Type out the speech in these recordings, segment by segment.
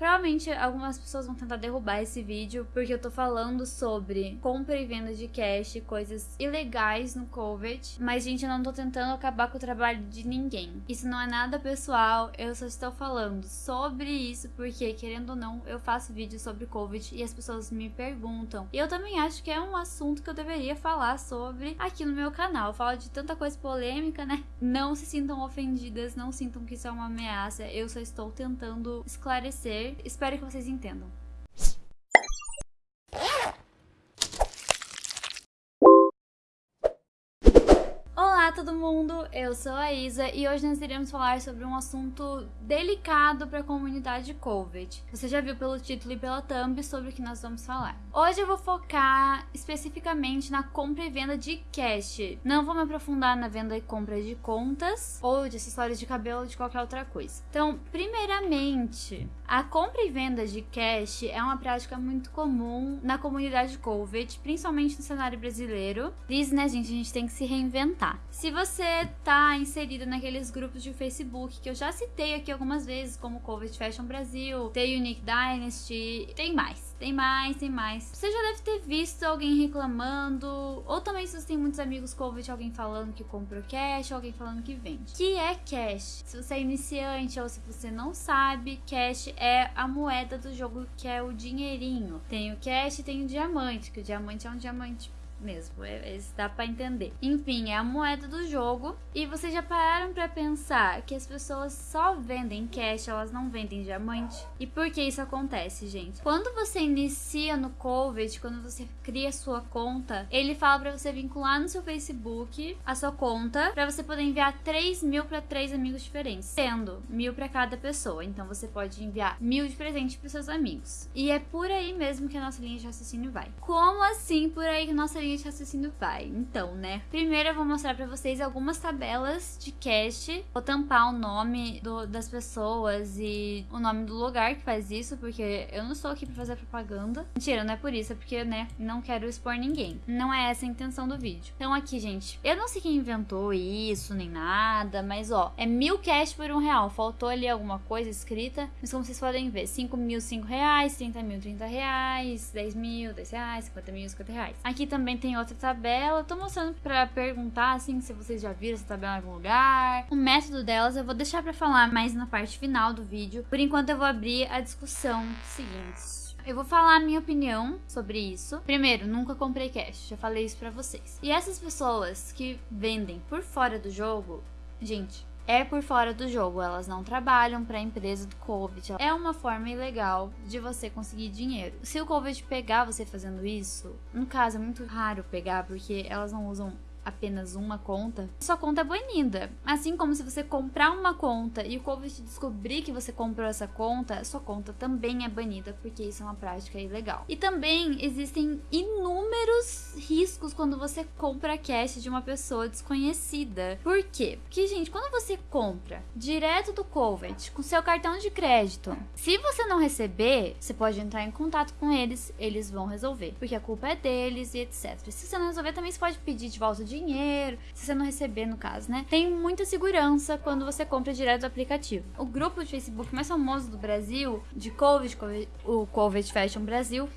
Provavelmente algumas pessoas vão tentar derrubar esse vídeo porque eu tô falando sobre compra e venda de cash, coisas ilegais no COVID. Mas, gente, eu não tô tentando acabar com o trabalho de ninguém. Isso não é nada pessoal, eu só estou falando sobre isso porque, querendo ou não, eu faço vídeos sobre COVID e as pessoas me perguntam. E eu também acho que é um assunto que eu deveria falar sobre aqui no meu canal. Eu falo de tanta coisa polêmica, né? Não se sintam ofendidas, não sintam que isso é uma ameaça. Eu só estou tentando esclarecer Espero que vocês entendam. Olá todo mundo, eu sou a Isa e hoje nós iremos falar sobre um assunto delicado para a comunidade COVID. Você já viu pelo título e pela thumb sobre o que nós vamos falar. Hoje eu vou focar especificamente na compra e venda de cash. Não vou me aprofundar na venda e compra de contas ou de acessórios de cabelo ou de qualquer outra coisa. Então, primeiramente, a compra e venda de cash é uma prática muito comum na comunidade COVID, principalmente no cenário brasileiro. Diz, né, gente, a gente tem que se reinventar. Se você tá inserido naqueles grupos de Facebook que eu já citei aqui algumas vezes, como COVID Fashion Brasil, tem Unique Dynasty, tem mais, tem mais, tem mais. Você já deve ter visto alguém reclamando, ou também se você tem muitos amigos COVID, alguém falando que comprou cash, alguém falando que vende. Que é cash? Se você é iniciante ou se você não sabe, cash é a moeda do jogo que é o dinheirinho. Tem o cash e tem o diamante, que o diamante é um diamante mesmo, é, é, dá para entender. Enfim, é a moeda do jogo. E vocês já pararam para pensar que as pessoas só vendem cash, elas não vendem diamante? E por que isso acontece, gente? Quando você inicia no COVID, quando você cria sua conta, ele fala para você vincular no seu Facebook a sua conta para você poder enviar 3 mil para três amigos diferentes, sendo mil para cada pessoa. Então você pode enviar mil de presente para seus amigos. E é por aí mesmo que a nossa linha de raciocínio vai. Como assim por aí que nossa linha linha de raciocínio vai. Então, né? Primeiro eu vou mostrar pra vocês algumas tabelas de cache. Vou tampar o nome do, das pessoas e o nome do lugar que faz isso, porque eu não estou aqui pra fazer propaganda. Mentira, não é por isso, é porque, né, não quero expor ninguém. Não é essa a intenção do vídeo. Então aqui, gente, eu não sei quem inventou isso, nem nada, mas ó, é mil cash por um real. Faltou ali alguma coisa escrita, mas como vocês podem ver, 5 mil, 5 reais, 30 mil, 30 reais, 10 mil, 10 reais, 50 mil, 50 reais. Aqui também tem outra tabela. tô mostrando para perguntar assim se vocês já viram essa tabela em algum lugar. O método delas eu vou deixar para falar mais na parte final do vídeo. Por enquanto eu vou abrir a discussão seguinte. Eu vou falar a minha opinião sobre isso. Primeiro, nunca comprei cash, já falei isso pra vocês. E essas pessoas que vendem por fora do jogo, gente, é por fora do jogo, elas não trabalham para a empresa do Covid. É uma forma ilegal de você conseguir dinheiro. Se o Covid pegar você fazendo isso, no caso é muito raro pegar porque elas não usam apenas uma conta, sua conta é banida. Assim como se você comprar uma conta e o Covid descobrir que você comprou essa conta, sua conta também é banida, porque isso é uma prática ilegal. E também existem inúmeros riscos quando você compra cash de uma pessoa desconhecida. Por quê? Porque, gente, quando você compra direto do Covid com seu cartão de crédito, se você não receber, você pode entrar em contato com eles, eles vão resolver, porque a culpa é deles e etc. Se você não resolver, também você pode pedir de volta dinheiro, se você não receber, no caso, né? Tem muita segurança quando você compra direto do aplicativo. O grupo de Facebook mais famoso do Brasil, de Covid, o Covid Fashion Brasil,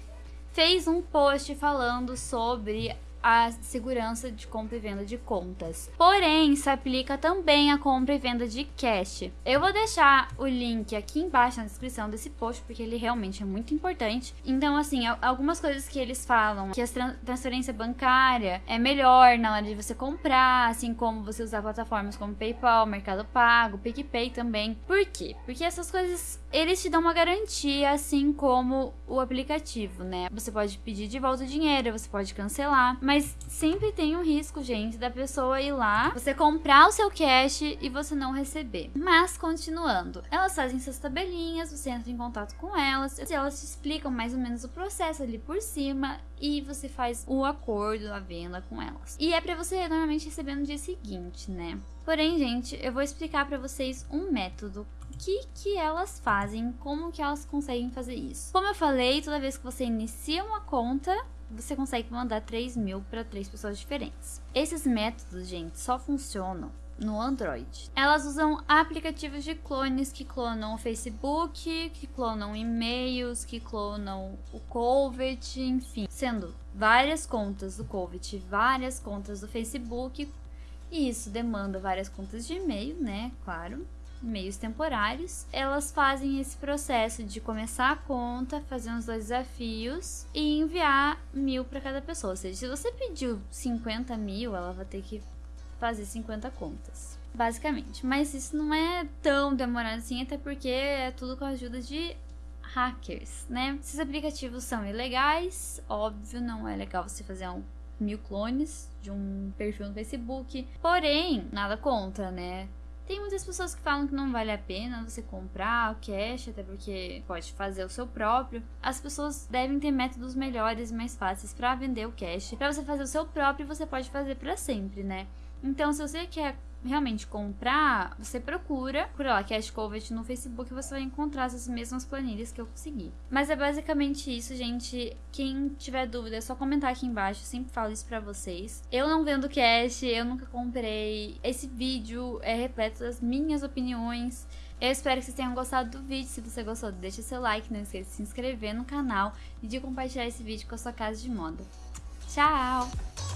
fez um post falando sobre a segurança de compra e venda de contas. Porém, se aplica também a compra e venda de cash. Eu vou deixar o link aqui embaixo na descrição desse post, porque ele realmente é muito importante. Então, assim, algumas coisas que eles falam, que a transferência bancária é melhor na hora de você comprar, assim como você usar plataformas como PayPal, Mercado Pago, PicPay também. Por quê? Porque essas coisas, eles te dão uma garantia, assim como o aplicativo, né? Você pode pedir de volta o dinheiro, você pode cancelar, mas mas sempre tem um risco, gente, da pessoa ir lá, você comprar o seu cash e você não receber. Mas, continuando, elas fazem suas tabelinhas, você entra em contato com elas, elas te explicam mais ou menos o processo ali por cima e você faz o acordo, a venda com elas. E é para você normalmente receber no dia seguinte, né? Porém, gente, eu vou explicar para vocês um método que que elas fazem, como que elas conseguem fazer isso. Como eu falei, toda vez que você inicia uma conta, você consegue mandar 3 mil para três pessoas diferentes. Esses métodos, gente, só funcionam no Android. Elas usam aplicativos de clones que clonam o Facebook, que clonam e-mails, que clonam o Covet, enfim, sendo várias contas do Covet, várias contas do Facebook, e isso demanda várias contas de e-mail, né? Claro meios temporários, elas fazem esse processo de começar a conta, fazer uns dois desafios e enviar mil para cada pessoa. Ou seja, se você pediu 50 mil, ela vai ter que fazer 50 contas. Basicamente. Mas isso não é tão demorado assim, até porque é tudo com a ajuda de hackers, né? Esses aplicativos são ilegais, óbvio, não é legal você fazer um mil clones de um perfil no Facebook. Porém, nada contra, né? Tem muitas pessoas que falam que não vale a pena você comprar o cash, até porque pode fazer o seu próprio. As pessoas devem ter métodos melhores e mais fáceis para vender o cash. Para você fazer o seu próprio, você pode fazer para sempre, né? Então, se você quer realmente comprar, você procura, por lá, Cash Covet no Facebook, você vai encontrar essas mesmas planilhas que eu consegui. Mas é basicamente isso, gente. Quem tiver dúvida, é só comentar aqui embaixo, eu sempre falo isso pra vocês. Eu não vendo cash, eu nunca comprei. Esse vídeo é repleto das minhas opiniões. Eu espero que vocês tenham gostado do vídeo. Se você gostou, deixa seu like, não esqueça de se inscrever no canal e de compartilhar esse vídeo com a sua casa de moda. Tchau!